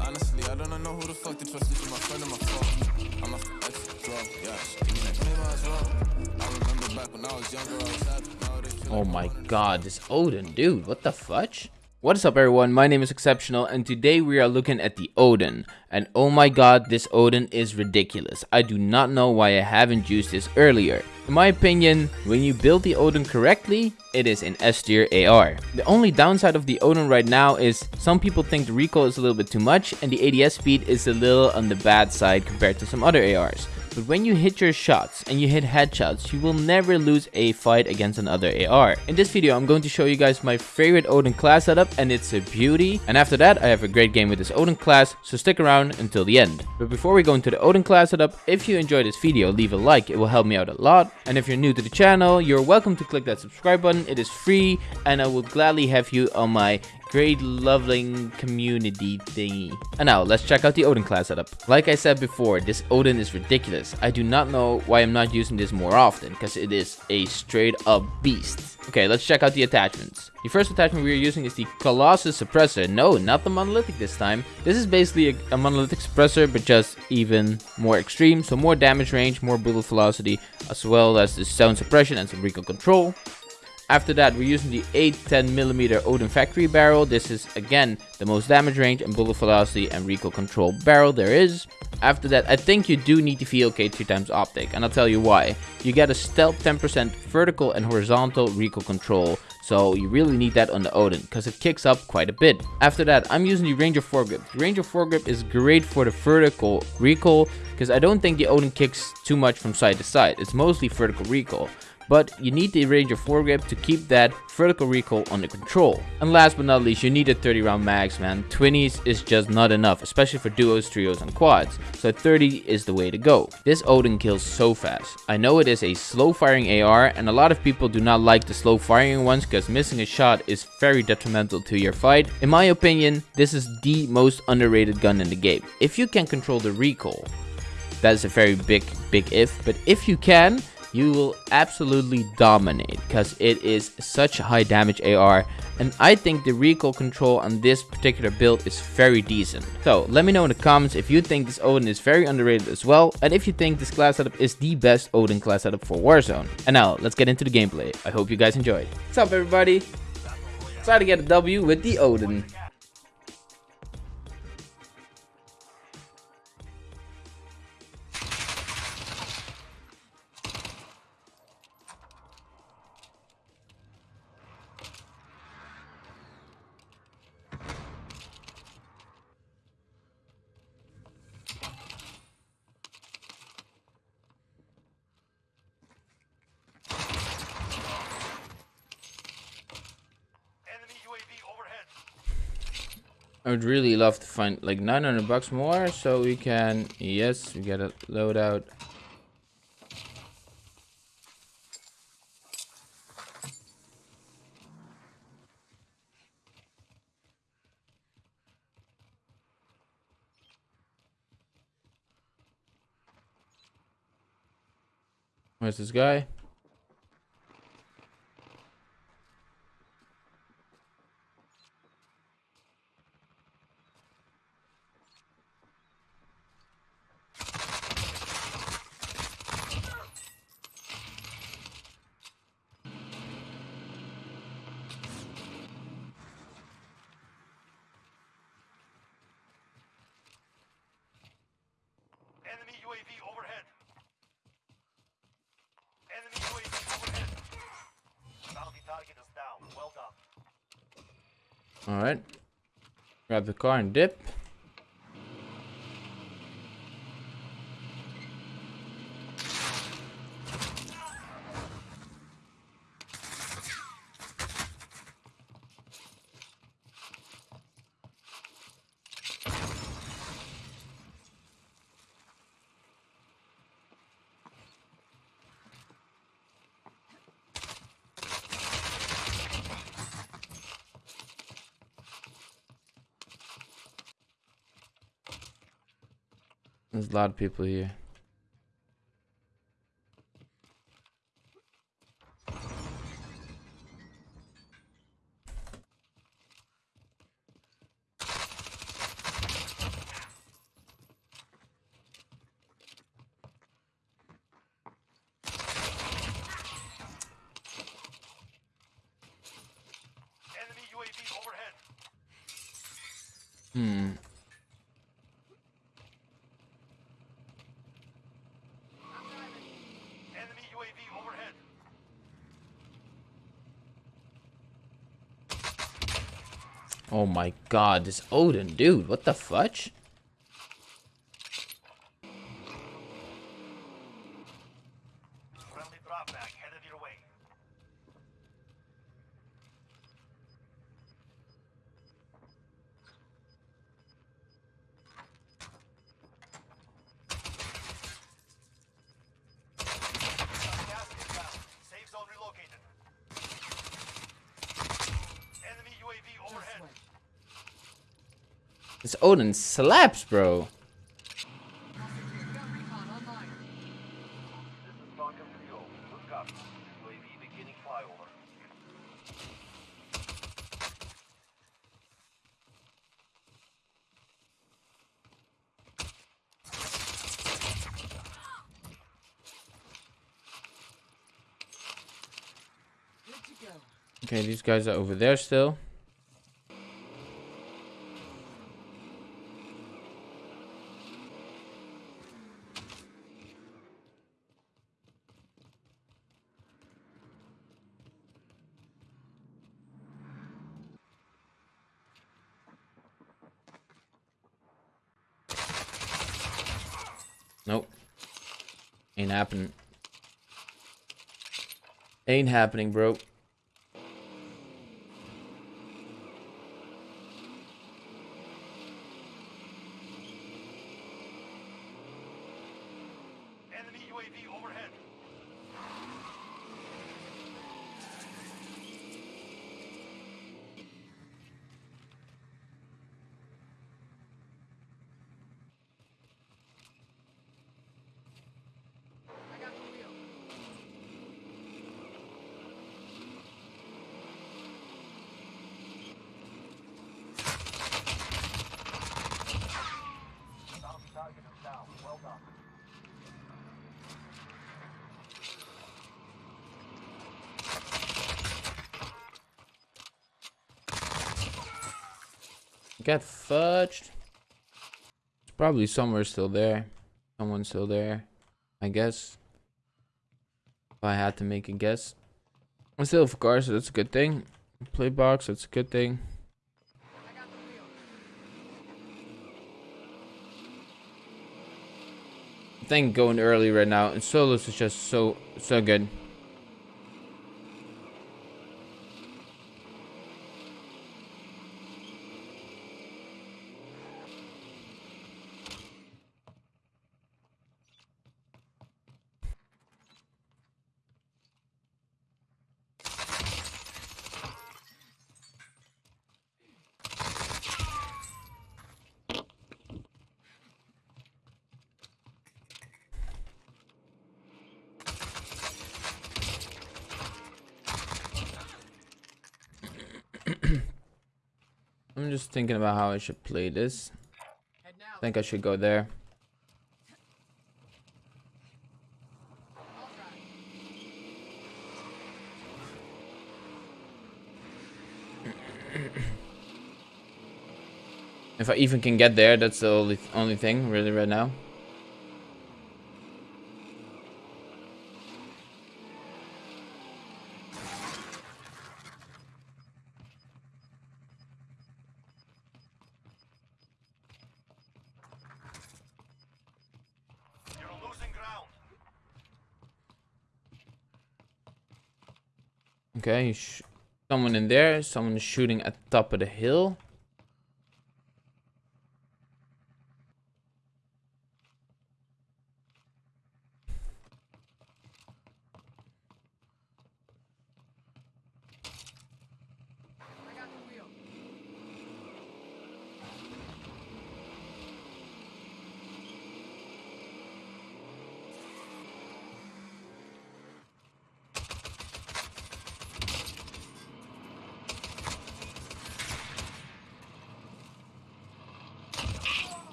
Honestly, I don't know who the fuck to trust. My friend or my foe. I'm a ex bro. Yeah, give me that money, might as. I remember back when I was younger, I was happy. Oh my I'm on a god, this Odin, dude, what the fudge? What is up everyone, my name is Exceptional and today we are looking at the Odin. And oh my god, this Odin is ridiculous. I do not know why I haven't used this earlier. In my opinion, when you build the Odin correctly, it is an S tier AR. The only downside of the Odin right now is some people think the recoil is a little bit too much and the ADS speed is a little on the bad side compared to some other ARs. But when you hit your shots and you hit headshots, you will never lose a fight against another AR. In this video, I'm going to show you guys my favorite Odin class setup and it's a beauty. And after that, I have a great game with this Odin class, so stick around until the end. But before we go into the Odin class setup, if you enjoyed this video, leave a like, it will help me out a lot. And if you're new to the channel, you're welcome to click that subscribe button, it is free and I would gladly have you on my great loving community thingy. And now let's check out the Odin class setup. Like I said before, this Odin is ridiculous. I do not know why I'm not using this more often because it is a straight up beast. Okay, let's check out the attachments. The first attachment we are using is the Colossus suppressor. No, not the monolithic this time. This is basically a, a monolithic suppressor but just even more extreme. So more damage range, more bullet velocity as well as the sound suppression and some recoil control. After that, we're using the 810mm Odin Factory barrel. This is, again, the most damage range and bullet velocity and recoil control barrel there is. After that, I think you do need the VLK 3 times optic, and I'll tell you why. You get a stealth 10% vertical and horizontal recoil control, so you really need that on the Odin, because it kicks up quite a bit. After that, I'm using the Ranger foregrip. The Ranger foregrip is great for the vertical recoil, because I don't think the Odin kicks too much from side to side. It's mostly vertical recoil but you need the Ranger foregrip to keep that vertical recoil under control. And last but not least, you need a 30 round mags, man. 20s is just not enough, especially for duos, trios, and quads. So 30 is the way to go. This Odin kills so fast. I know it is a slow firing AR, and a lot of people do not like the slow firing ones because missing a shot is very detrimental to your fight. In my opinion, this is the most underrated gun in the game. If you can control the recoil, that is a very big, big if, but if you can, you will absolutely dominate because it is such high damage AR and I think the recoil control on this particular build is very decent. So let me know in the comments if you think this Odin is very underrated as well and if you think this class setup is the best Odin class setup for Warzone. And now let's get into the gameplay. I hope you guys enjoyed. What's up everybody? Try to get a W with the Odin. I would really love to find like 900 bucks more so we can, yes, we get a loadout. Where's this guy? Alright. Grab the car and dip. There's a lot of people here. Hmm. Oh my god, this Odin, dude, what the fudge? Friendly drop back headed your way. Gas inbound. Safe zone relocated. Enemy UAV overhead. This Odin slaps, bro. This is Falcon 3-0. Good copy. UAV beginning flyover. Okay, these guys are over there still. Nope. Ain't happening. Ain't happening, bro. Got fudged. It's probably somewhere still there. Someone's still there. I guess. If I had to make a guess. I'm still of course, so that's a good thing. Play box, that's a good thing. I think going early right now and solos is just so so good. I'm just thinking about how I should play this. I think I should go there. If I even can get there, that's the only only thing really right now. Okay, someone in there. Someone shooting at the top of the hill.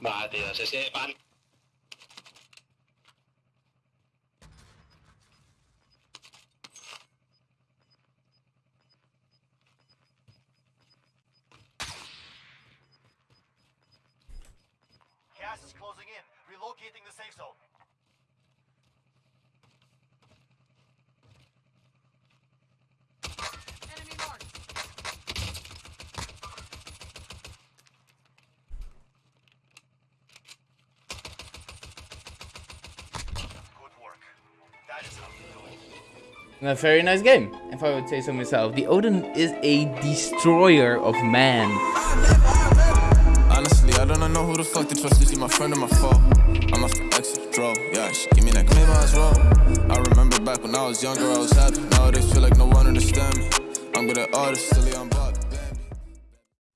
Madre, tío, se se. Gas is closing in. Relocating the safe zone. Enemy marked. A very nice game, if I would say so myself. The Odin is a destroyer of man. Honestly, I don't know who the fuck to trust. Is she my friend or my foe? I'm a. Yeah, she give me that well. I remember back when I was younger, I was happy. Nowadays, feel like no one me. I'm silly, I'm.